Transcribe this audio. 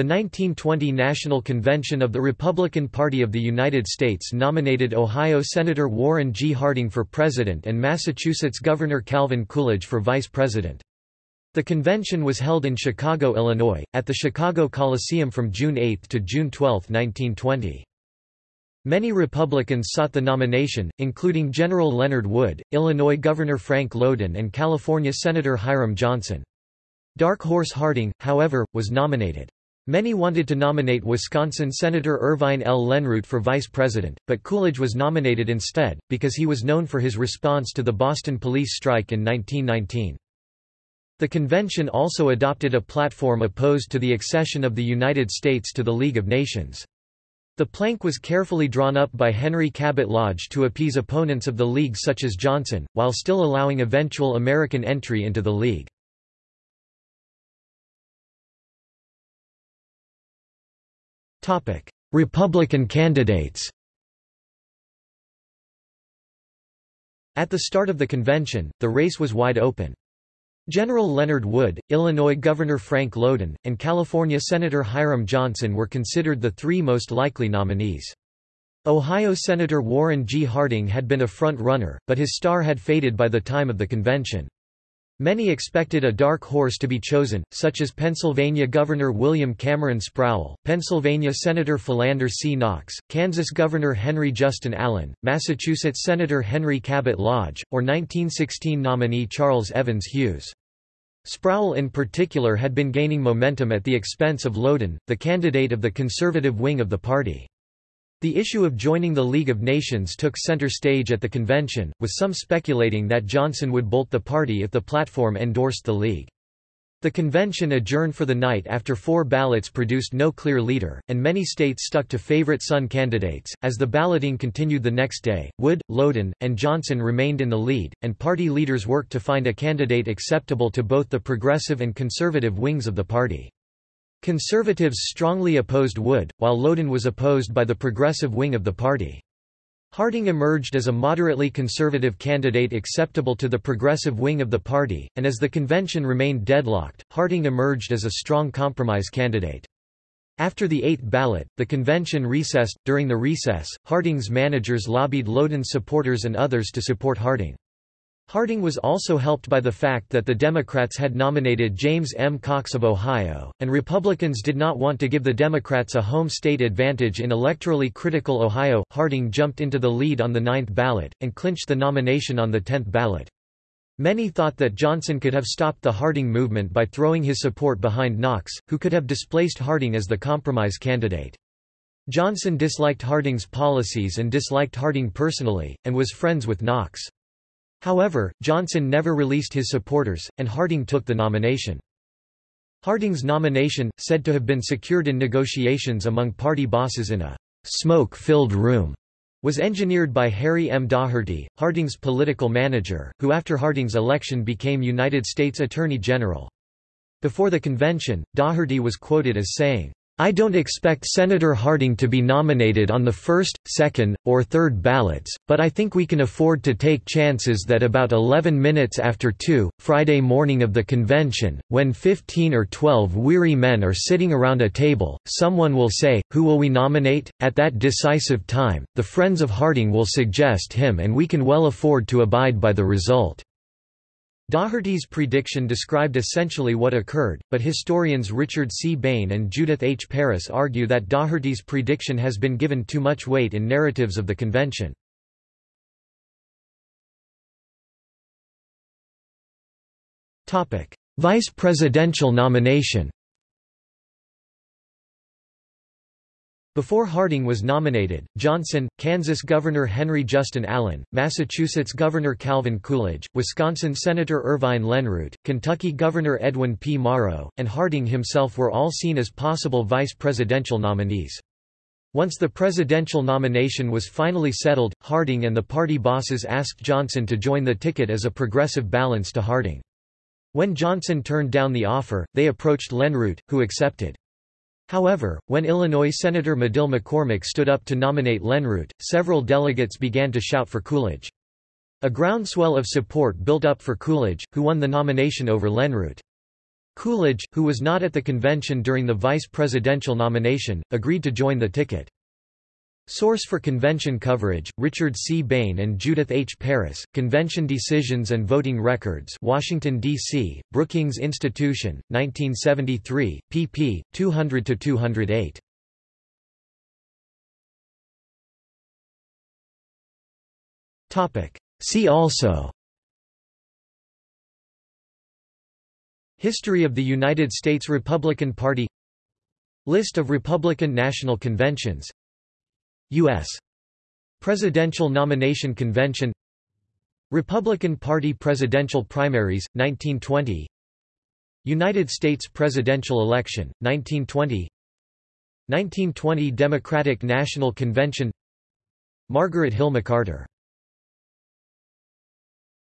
The 1920 National Convention of the Republican Party of the United States nominated Ohio Senator Warren G. Harding for president and Massachusetts Governor Calvin Coolidge for vice president. The convention was held in Chicago, Illinois, at the Chicago Coliseum from June 8 to June 12, 1920. Many Republicans sought the nomination, including General Leonard Wood, Illinois Governor Frank Lowden and California Senator Hiram Johnson. Dark Horse Harding, however, was nominated. Many wanted to nominate Wisconsin Senator Irvine L. Lenroot for vice president, but Coolidge was nominated instead, because he was known for his response to the Boston police strike in 1919. The convention also adopted a platform opposed to the accession of the United States to the League of Nations. The plank was carefully drawn up by Henry Cabot Lodge to appease opponents of the League such as Johnson, while still allowing eventual American entry into the League. Republican candidates At the start of the convention, the race was wide open. General Leonard Wood, Illinois Governor Frank Lowden, and California Senator Hiram Johnson were considered the three most likely nominees. Ohio Senator Warren G. Harding had been a front-runner, but his star had faded by the time of the convention. Many expected a dark horse to be chosen, such as Pennsylvania Governor William Cameron Sproul, Pennsylvania Senator Philander C. Knox, Kansas Governor Henry Justin Allen, Massachusetts Senator Henry Cabot Lodge, or 1916 nominee Charles Evans Hughes. Sproul in particular had been gaining momentum at the expense of Lowden, the candidate of the conservative wing of the party. The issue of joining the League of Nations took center stage at the convention, with some speculating that Johnson would bolt the party if the platform endorsed the League. The convention adjourned for the night after four ballots produced no clear leader, and many states stuck to favorite son candidates. As the balloting continued the next day, Wood, Lowden, and Johnson remained in the lead, and party leaders worked to find a candidate acceptable to both the progressive and conservative wings of the party. Conservatives strongly opposed Wood, while Lowden was opposed by the progressive wing of the party. Harding emerged as a moderately conservative candidate acceptable to the progressive wing of the party, and as the convention remained deadlocked, Harding emerged as a strong compromise candidate. After the eighth ballot, the convention recessed. During the recess, Harding's managers lobbied Lowden's supporters and others to support Harding. Harding was also helped by the fact that the Democrats had nominated James M. Cox of Ohio, and Republicans did not want to give the Democrats a home state advantage in electorally critical Ohio. Harding jumped into the lead on the ninth ballot, and clinched the nomination on the tenth ballot. Many thought that Johnson could have stopped the Harding movement by throwing his support behind Knox, who could have displaced Harding as the compromise candidate. Johnson disliked Harding's policies and disliked Harding personally, and was friends with Knox. However, Johnson never released his supporters, and Harding took the nomination. Harding's nomination, said to have been secured in negotiations among party bosses in a smoke-filled room, was engineered by Harry M. Daugherty, Harding's political manager, who after Harding's election became United States Attorney General. Before the convention, Daugherty was quoted as saying, I don't expect Senator Harding to be nominated on the first, second, or third ballots, but I think we can afford to take chances that about 11 minutes after 2, Friday morning of the convention, when 15 or 12 weary men are sitting around a table, someone will say, who will we nominate? At that decisive time, the friends of Harding will suggest him and we can well afford to abide by the result. Daugherty's prediction described essentially what occurred, but historians Richard C. Bain and Judith H. Parris argue that Daugherty's prediction has been given too much weight in narratives of the convention. Vice presidential nomination Before Harding was nominated, Johnson, Kansas Governor Henry Justin Allen, Massachusetts Governor Calvin Coolidge, Wisconsin Senator Irvine Lenroot, Kentucky Governor Edwin P. Morrow, and Harding himself were all seen as possible vice presidential nominees. Once the presidential nomination was finally settled, Harding and the party bosses asked Johnson to join the ticket as a progressive balance to Harding. When Johnson turned down the offer, they approached Lenroot, who accepted. However, when Illinois Senator Medill McCormick stood up to nominate Lenroot, several delegates began to shout for Coolidge. A groundswell of support built up for Coolidge, who won the nomination over Lenroot. Coolidge, who was not at the convention during the vice presidential nomination, agreed to join the ticket. Source for convention coverage, Richard C. Bain and Judith H. Parris, Convention Decisions and Voting Records Washington, D.C., Brookings Institution, 1973, pp. 200–208. See also History of the United States Republican Party List of Republican National Conventions U.S. Presidential Nomination Convention Republican Party Presidential Primaries, 1920 United States Presidential Election, 1920 1920 Democratic National Convention Margaret Hill McCarter